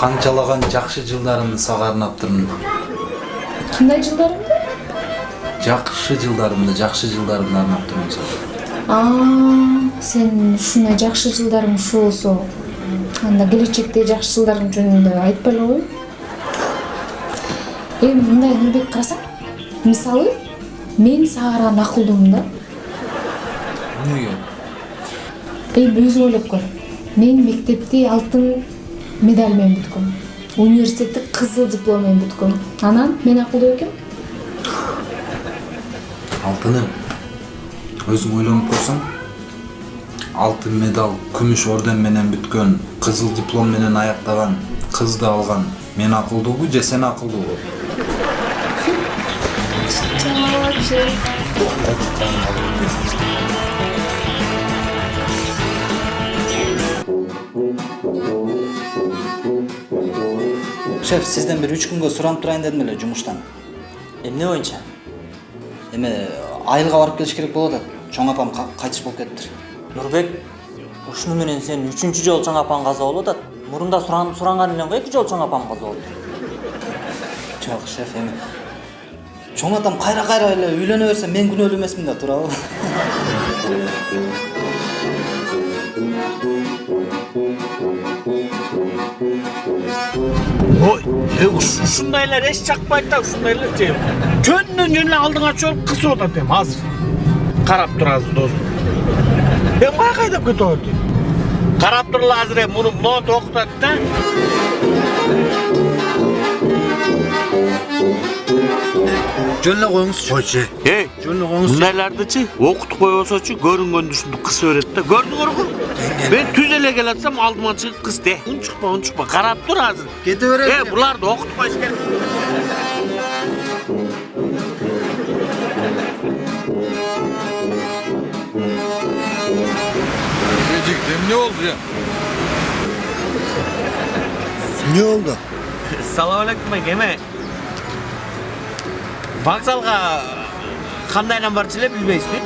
канчалаган жакшы жылдарымды сага арнаптырмын кандай жылдарымды жакшы жылдарымды жакшы жылдарымды арнаптырмын сага А, сен ушундай жакшы жылдарың ушу болсо анда келечекте жакшы жылдарың жөнүндө айтпай эле кой эми мындай нурбек карасаң мисалы мен сага караганда акылдуумун да эмнеге эми өзүң ойлоп көр. Мен мектепти алтын медаль менен бүткөм университетти кызыл диплом менен бүткөм анан мен акылдуу экенмин алтыным өзүң ойлонуп көрсөң алтын медаль күмүш орден менен бүткөн кызыл диплом менен аяктаган кызды алган мен акылдуубу же сен акылдуубу шеф сизден бир үч күнгө суранып турайын дедим эле жумуштан эмне боюнча эме айылга барып келиш керек болуп атат чоң апам ка- кайтыш болуп кетиптир нурбек ушуну менен сен үчүнчү жолу чоң апаң каза болуп атат мурунда суран- суранган элең го эки жолу чоң апам каза болду жок шеф эми чоң атам кайра кайра эле үйлөнө берсе мен күнөөлүү эмесмин да туурабы ой уш- ушундайлар эч жакпайт да ушундайлар же жөндөн жөн эле алдыңа чогулуп кысып атат эми азыр карап тур азыр досум эми каяка айдап кетип эми карап тургула азыр эми муну ноот окутат да жөн эле коюңузчу койчу эй жөн эле коюңузчу мындайлардычы окутуп койбосочу көрүнгөндү ушинтип кыса берет да көрдүңөр го мен түз эле келатсам алдыма чыгып кыс де унчукпа унчукпа карап тур азыр кете берет э буларды окутпаш керек жигит эмне болду я эмне болду салам алейкум эке эме вокзалга кандайдан барчу эле билбейсизби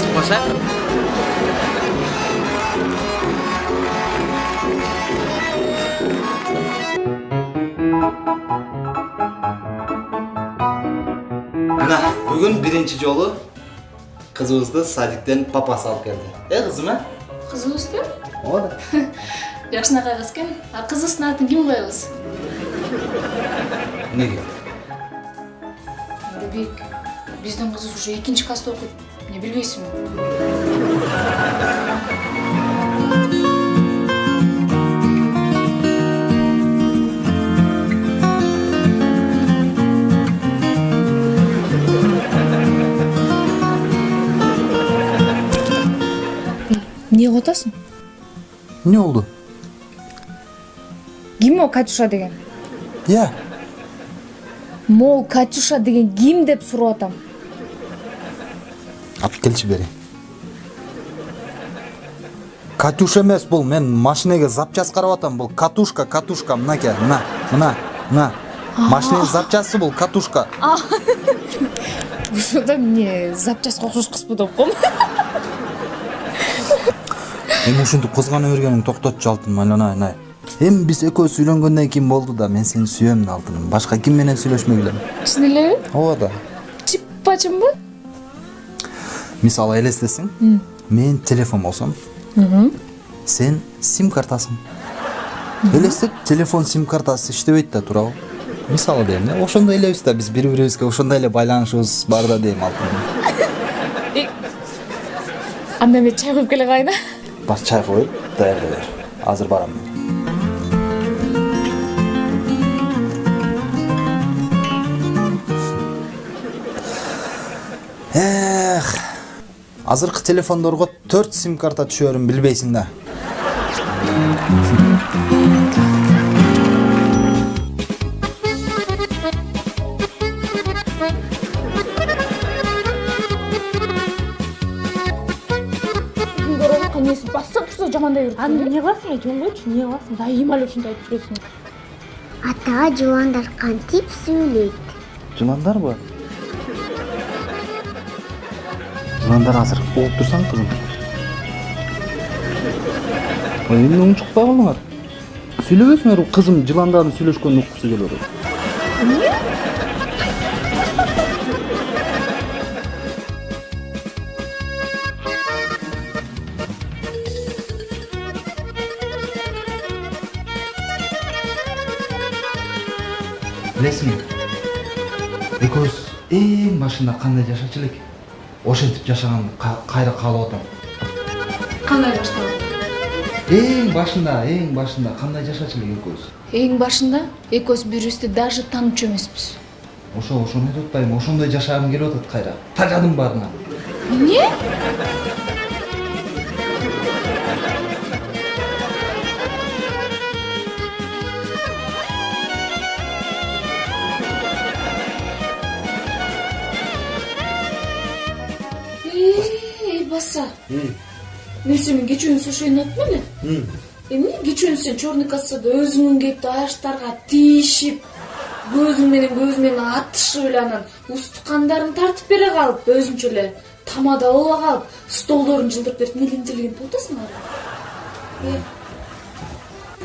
чыкпаса мына бүгүн биринчи жолу кызыбызды садиктен папасы алып келди э кызым э кызыбызбы ооба жакшынакай кыз экен а кызыбыздын атын ким коебуз эмнеге нурбек биздин кыз уже экинчи класста окуйт эмне билбейсиңби эмне кылып атасың эмне болду ким могу катюша деген я могу катюша деген ким деп сурап атам? Алып келчи бери. Катюша эмес бул мен машинеге запчасть карап атам бул. Катушка катушка мынакей мына мына мына. Машиненин запчасты бул катушка ошондо эмне запчастка окшош кызбы деп коем. Эми ушинтип кызгана бергениң токтотчу алтыным айланай айланай эми биз экөөбүз үйлөнгөндөн кийин болду да мен сени сүйөм да алтыным башка ким менен сүйлөшмөй билем чын элеби ооба да чыппачынбы мисалы элестесең мен телефон болсом сен сим картасың элестет телефон сим картасы иштебейт да туурабы мисалы дейм да ошондой элебиз да биз бири бирибизге ошондой эле байланышыбыз бар да дейм алтыным анда мен чай куюп келе калайын а бар чай коюп даярдай бер азыр барам эх азыркы телефондорго төрт сим карта түшөрүн билбейсиң да. Эмнеси басса турса жамандай берет аны эмне кыласың мен жөн койчу эмне кыласың дайыма эле ушинтип айтып жүрөсүң ата жыландар кантип сүйлөйт жыландарбы жыландар азыр угуп турсаң кызым эмне унчукпай калдыңар сүйлөбөсүңөр кызым жыландардын сүйлөшкөнүн уккусу келип атат Білесің, экөөбүз эң башында кандай жашачу элек ошентип жашаганды ка- кайра каалап атам кандай башталды эң башында эң башында кандай жашачу элек экөөбүз эң башында экөөбүз бири бирибизди даже таанычу эмеспиз. Ошо ошону айтып атпаймынбы ошондой жашагым келип атат кайра тажадым баарынан эмне баса мен сени кечүүнү ошондой айттым эле эмне кечүүнү сен черный кассада өзүңүн кетип аяштарга тийишип көзүң менен көзү менен атышып эле анан устукандарың тартып бере калып өзүңчө эле тамада боло калып столдорун жылдырып берип эмне интеллигент болуп атасың ары?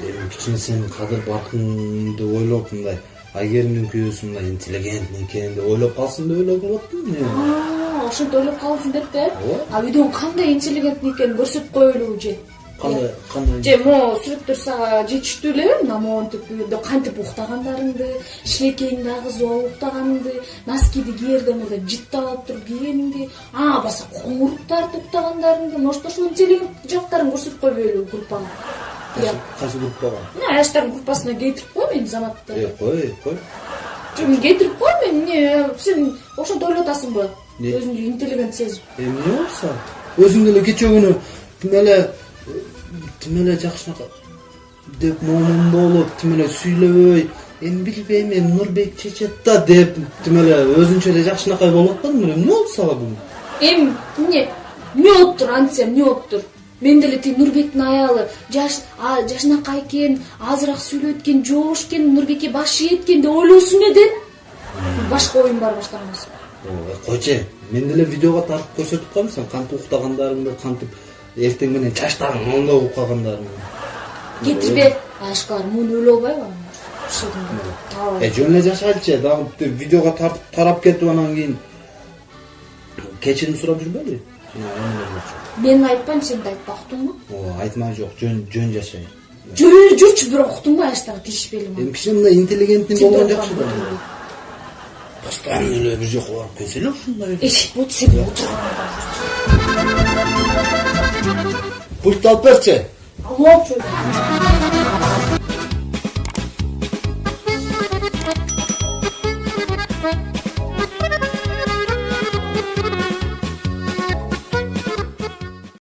Эми кичине сенин кадыр баркыңды ойлоп мындай айгеримдин күйөөсү мындай интеллигент экен деп ойлоп калсын деп ойлоп атпаймынбы А, ошентип ойлоп калдың деп да Ооба. а үйдөн кандай интеллигент экенин көрсөтүп коелубу же? Кандай кандай же могу сүрөттөр сага жетиштүү элеби мына монтип үйдө кантип уктагандарыңды? Шилекейиңди агызып алып уктаганыңды? Носкиди кээрде мындай жыттап алып туруп кийгениңди а баса коңур тартып уктагандарыңды может ошол интеллигент жактарын көрсөтүп койбойлубу группага кайсы группага? Мына аяштардын группасына кейтирип кой мени заматты э кой кой? Жок кейтирип кой мени эмне сен ошентип ойлоп атасыңбы Не? өзүңдү интеллигент сезип эмне болсо өзүң деле кечээ күнү тим эле тим эле жакшынака деп момун болуп тим эле сүйлөбөй эми билбейм эми нурбек чечет да деп тим эле өзүнчө эле жакшынакай болуп атпадыңбы эмне болду сага бүгүн эми эмне эмне болуптур антса эмне болуптур мен деле тиги нурбектин аялы жашынакай экен азыраак сүйлөйт экен жоош экен нурбекке баш ийет экен деп ойлосуң эле башка оюң бар баштагансың Ой, койчу мен деле видеого тартып көрсөтүп коем сен кантип уктагандарыңды кантип эртең менен чачтарың моңдоп угуп калгандарыңды кетирбе ашкар муну өлө албайбы э жөн эле жашайлычы дагы видеого тартып тарап кетип анан кийин кечирим сурап жүрбөйлү мен айтпайм сен да айтпа уктуңбу ооба айтмай жок жөн жөн жашай жүрө эле жүрчү бирок уктуңбу аштагы тийишпейли эми кичине мындай интеллигентный болгон жакшы да постоянно эле бир жака барып келсе эле ушундай вот сен отурган пультты алып берчи алып